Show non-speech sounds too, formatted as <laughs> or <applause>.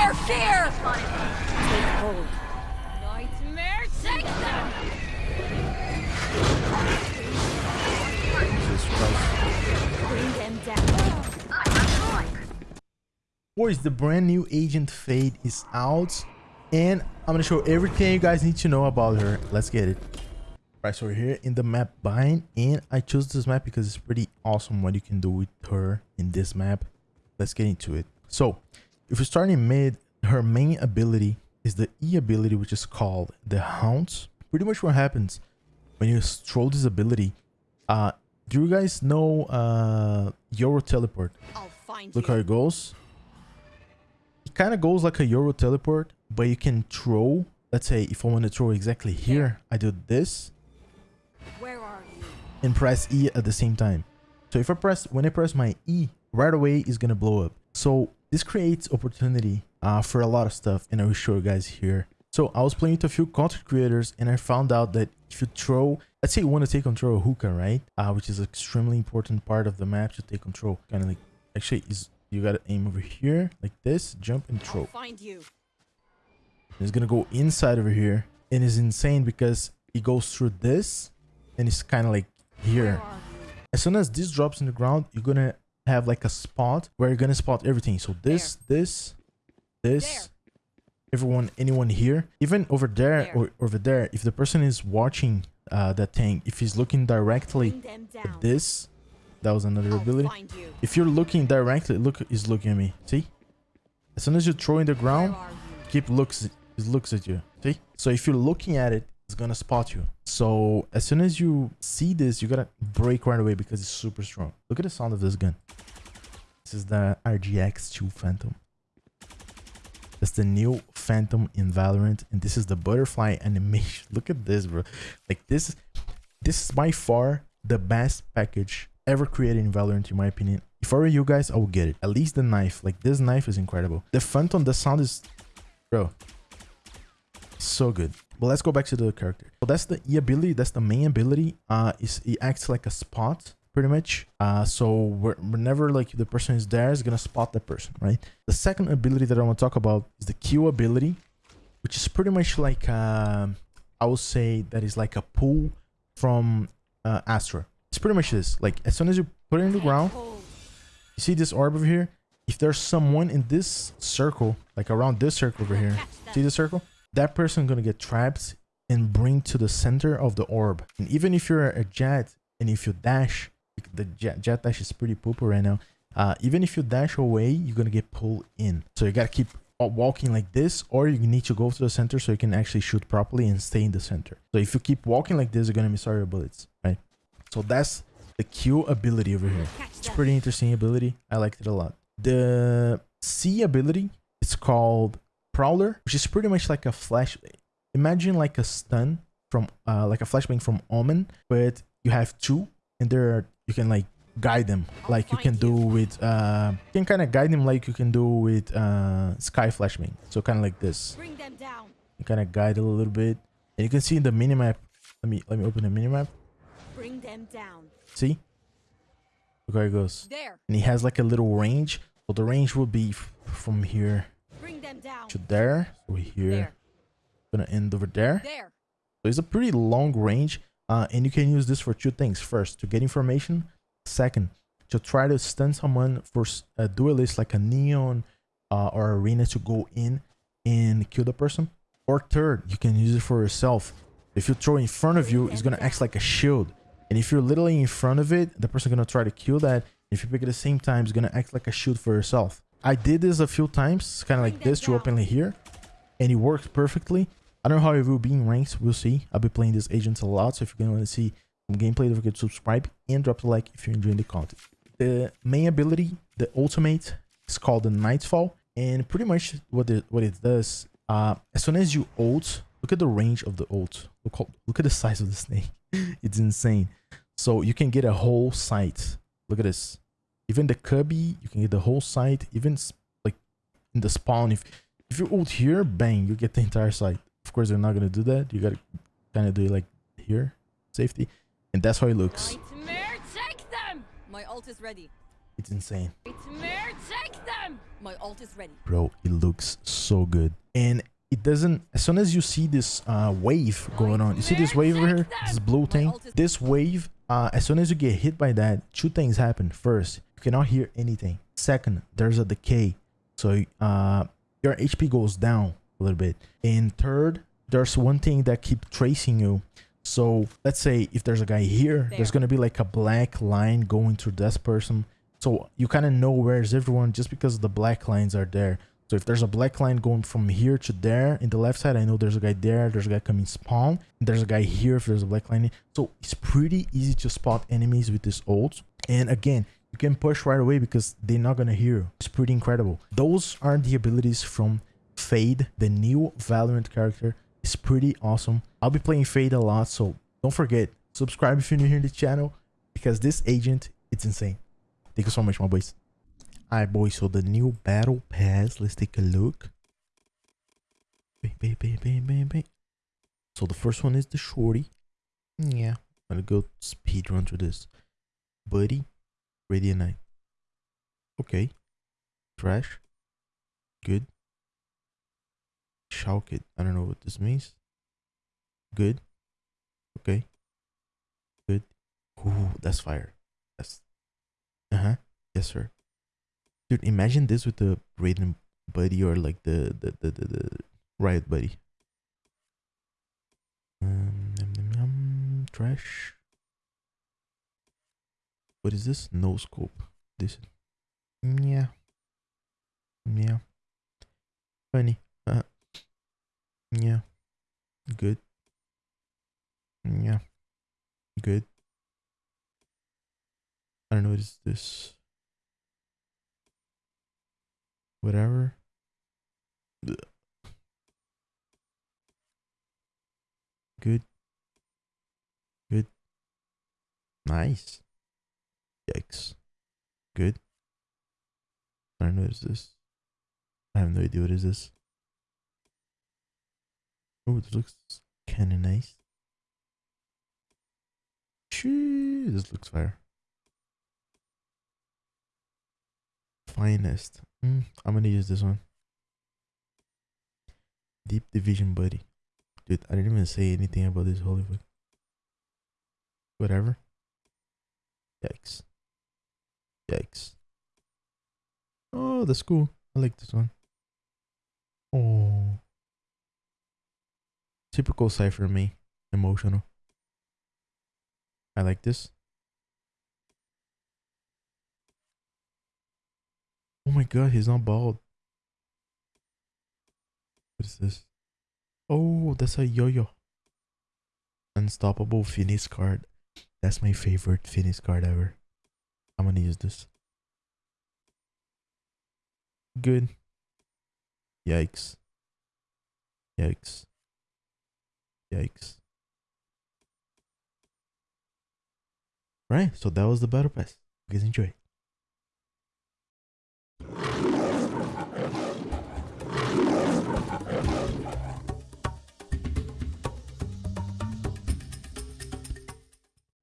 your fear! Take hold. Nightmare, take them! Jesus Christ. Bring them down. Boys, the brand new Agent Fade is out. And I'm to show everything you guys need to know about her. Let's get it. Right, so we're here in the map bind. And I chose this map because it's pretty awesome what you can do with her in this map. Let's get into it. So, if you're starting mid, her main ability is the E ability, which is called the Hounds. Pretty much what happens when you throw this ability. Uh, do you guys know uh, Yoru Teleport? I'll find Look you. how it goes. It kind of goes like a Yoru teleport, but you can throw. Let's say if I want to throw exactly here, I do this Where are you? and press E at the same time. So if I press, when I press my E, right away it's gonna blow up. So this creates opportunity uh, for a lot of stuff, and I will show you guys here. So I was playing with a few content creators, and I found out that if you throw, let's say you want to take control of hookah, right? Uh, which is an extremely important part of the map to take control. Kind of like, actually, is you gotta aim over here like this, jump and I'll throw. find you. It's gonna go inside over here, and it's insane because it goes through this, and it's kind of like here. Where are you? As soon as this drops in the ground, you're gonna have like a spot where you're gonna spot everything. So this, this, this, There. everyone, anyone here, even over there, There. or over there. If the person is watching uh, that thing, if he's looking directly at this, that was another I'll ability. you. If you're looking directly, look, he's looking at me. See? As soon as you throw in the ground, keep looks it looks at you see so if you're looking at it it's gonna spot you. So as soon as you see this you gotta break right away because it's super strong. Look at the sound of this gun. This is the rgx2 phantom. That's the new phantom in valorant and this is the butterfly <laughs> animation. Look at this bro. Like this this is by far the best package ever created in valorant in my opinion. If i were you guys i would get it. At least the knife. Like this knife is incredible. The phantom the sound is bro so good but let's go back to the character. So that's the e ability that's the main ability. Uh is it acts like a spot pretty much. Uh so whenever like the person is there is gonna spot the person right? The second ability that i want to talk about is the q ability which is pretty much like um i would say that is like a pull from uh astra it's pretty much this. Like as soon as you put it in the ground you see this orb over here? If there's someone in this circle like around this circle over here See the circle? That person gonna get trapped and bring to the center of the orb. And even if you're a Jett and if you dash, the Jett, Jett dash is pretty pooper right now. Uh, even if you dash away, you're gonna get pulled in. So you gotta keep walking like this, or you need to go to the center so you can actually shoot properly and stay in the center. So if you keep walking like this, you're gonna miss all your bullets, right? So that's the Q ability over here. It's pretty interesting ability. I liked it a lot. The C ability is called Prowler, which is pretty much like a flash. Imagine like a stun from uh like a flashbang from Omen, but you have two, and there you can like guide them like you can do with uh you can kind of guide them like you can do with uh Skye Flashbang. So kind of like this. Bring them down. You kind of guide a little bit, and you can see in the minimap. Let me let me open the minimap. Bring them down. See? Look how it goes. There. and he has like a little range so the range will be from here Bring them down. to there Over here. There. gonna end over there. There. so it's a pretty long range uh, and you can use this for two things. First to get information. Second to try to stun someone for a duelist like a neon uh, or a Reyna to go in and kill the person. Or third you can use it for yourself. If you throw in front of you it's gonna act like a shield. And if you're literally in front of it the person gonna try to kill that. If you pick at the same time it's gonna act like a shield for yourself i did this a few times kind of like this to openly here and it works perfectly I don't know how it will be in ranks. We'll see. I'll be playing this agent a lot. So if you're going to see some gameplay, don't forget to subscribe and drop a like if you're enjoying the content. The main ability, the ultimate, is called the Nightfall. And pretty much what it, what it does, uh, as soon as you ult, look at the range of the ult. Look, look at the size of the snake. <laughs> it's insane. So you can get a whole site. Look at this. Even the cubby, you can get the whole site. Even like in the spawn, if if you ult here, bang, you get the entire site. Of course, they're not gonna do that. You gotta kind of do it like here, safety, and that's how it looks. Nightmare, take them. My ult is ready. It's insane. Nightmare, take them. them! My ult is ready. bro it looks so good and it doesn't as soon as you see this uh wave going on you see this wave over here this blue thing this wave uh as soon as you get hit by that two things happen first you cannot hear anything second there's a decay so uh your hp goes down a little bit and third there's one thing that keep tracing you so let's say if there's a guy here there's gonna be like a black line going through this person so you kind of know where's everyone just because the black lines are there. So if there's a black line going from here to there in the left side, I know there's a guy there. There's a guy coming spawn. And there's a guy here if there's a black line. So it's pretty easy to spot enemies with this ult. And again, you can push right away because they're not gonna hear you. It's pretty incredible. Those are the abilities from Fade, the new Valorant character. It's pretty awesome. I'll be playing Fade a lot, so don't forget subscribe if you're new here to the channel because this agent it's insane. Thank you so much, my boys. Alright, boys. So the new battle pass. Let's take a look. So the first one is the shorty. Yeah, I'm gonna go speed run through this. Buddy, Radiant. Okay. Trash. Good. Shock it. I don't know what this means. Good. Okay. Good. Ooh, that's fire. That's uh-huh. Yes, sir. Dude, imagine this with the Raiden buddy or like the the the the, the riot buddy. Um, num, num, num, trash. What is this? No scope. This. Yeah. Yeah. Funny. Uh. Yeah. Good. Yeah. Good. I don't know what is this. Whatever. Good. Good. Nice. Yikes. Good. I don't know what is this. I have no idea what is this. Oh, this looks kind of nice. Shoo, this looks fire. Finest. Mm, I'm gonna use this one. Deep Division Buddy. Dude, I didn't even say anything about this Hollywood. Whatever. Yikes. Yikes. Oh, that's cool. I like this one. Oh. Typical Cypher me. Emotional. I like this. Oh my god, he's not bald. What is this? Oh, that's a yo-yo. Unstoppable finish card. That's my favorite finish card ever. I'm gonna use this. Good. Yikes. Yikes. Yikes. Right, so that was the battle pass. You guys enjoy.